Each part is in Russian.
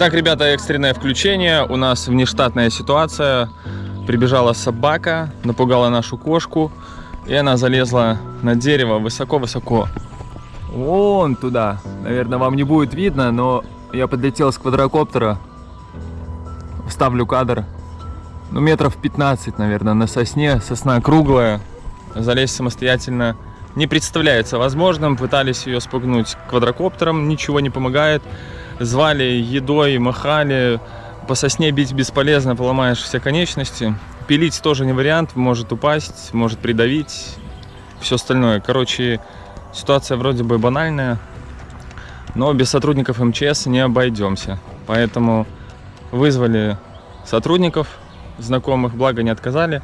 Итак, ребята, экстренное включение. У нас внештатная ситуация. Прибежала собака, напугала нашу кошку. И она залезла на дерево высоко-высоко. Вон туда. Наверное, вам не будет видно, но я подлетел с квадрокоптера. Вставлю кадр. Ну, метров 15, наверное, на сосне. Сосна круглая. Залезть самостоятельно не представляется возможным. Пытались ее спугнуть квадрокоптером, ничего не помогает. Звали едой, махали. По сосне бить бесполезно, поломаешь все конечности. Пилить тоже не вариант, может упасть, может придавить. Все остальное. Короче, ситуация вроде бы банальная, но без сотрудников МЧС не обойдемся. Поэтому вызвали сотрудников, знакомых, благо не отказали.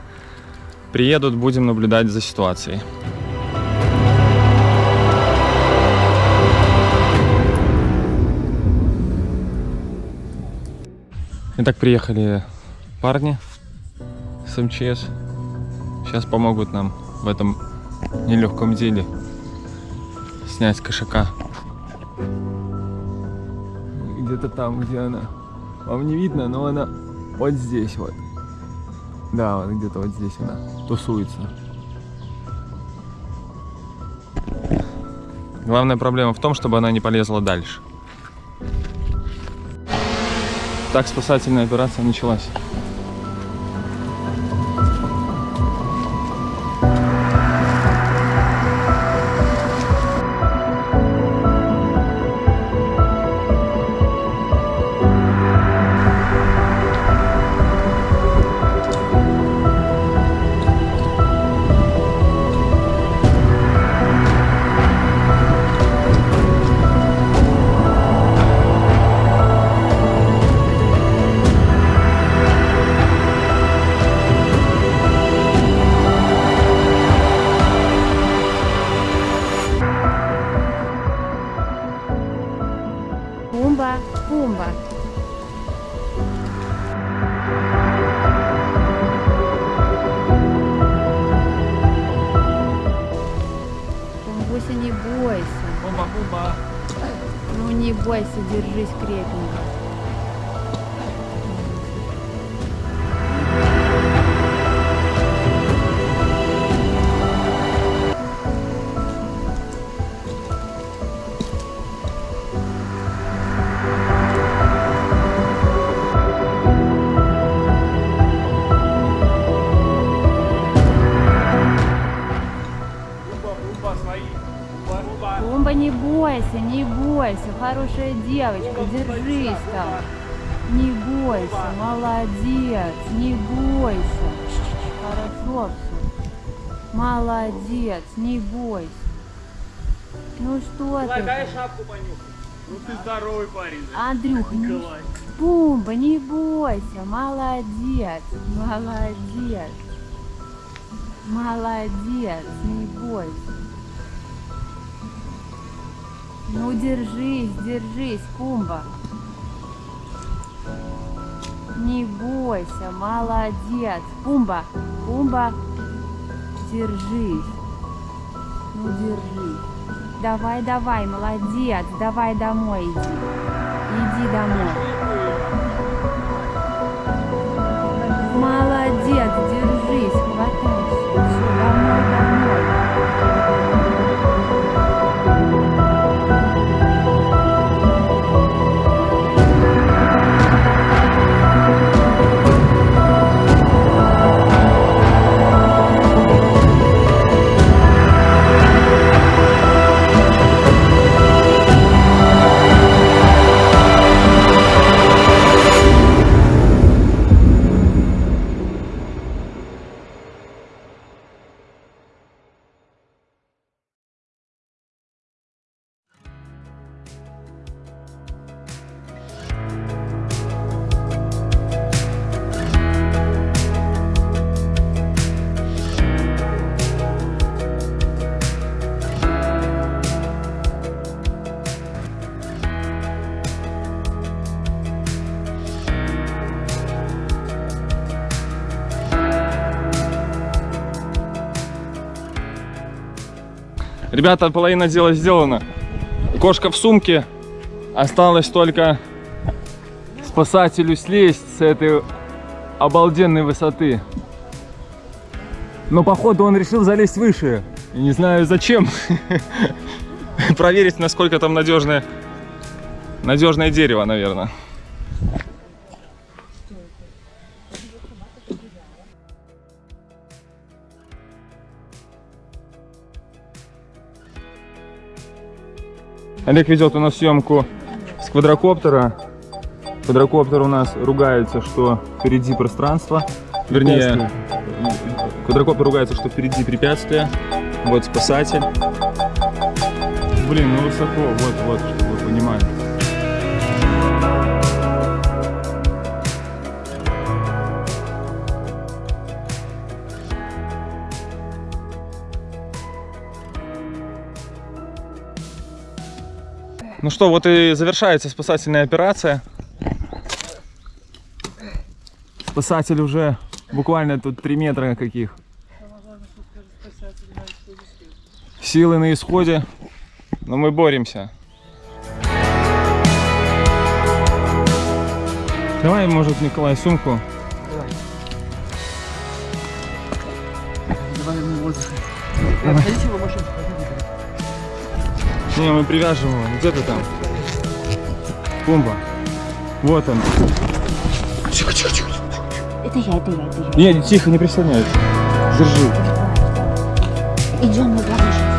Приедут, будем наблюдать за ситуацией. Итак, приехали парни с МЧС. Сейчас помогут нам в этом нелегком деле снять кошака. Где-то там, где она. Вам не видно, но она вот здесь вот. Да, вот где-то вот здесь она тусуется. Главная проблема в том, чтобы она не полезла дальше. Так спасательная операция началась. Ну не бойся, держись крепенько. Пумба, не бойся, не бойся, хорошая девочка, держись там. Не бойся, молодец, не бойся. Хорошо все. Молодец, не бойся. Ну что ты? Дай шапку понюхай. Ну ты здоровый парень. да. Андрюх, не... Пумба, не бойся, молодец, молодец. Молодец, не бойся. Ну держись, держись, Пумба. Не бойся, молодец. Пумба, Пумба, держись. Ну держись. Давай, давай, молодец. Давай домой иди. Иди домой. Ребята, половина дела сделана. Кошка в сумке. Осталось только спасателю слезть с этой обалденной высоты. Но походу он решил залезть выше. Не знаю зачем. Проверить, насколько там надежное, надежное дерево, наверное. Олег ведет у нас съемку с квадрокоптера. Квадрокоптер у нас ругается, что впереди пространство. Вернее, квадрокоптер ругается, что впереди препятствие. Вот спасатель. Блин, ну высоко, вот, вот, чтобы вы понимали. Ну что, вот и завершается спасательная операция. Спасатель уже буквально тут 3 метра каких. Силы на исходе, но мы боремся. Давай, может, Николай, сумку. Не, мы привяжем его. Где ты там? Пумба. Вот он. Это я, это я, это я. Не, тихо, не прислоняйся. Держи. Идем на дорожку.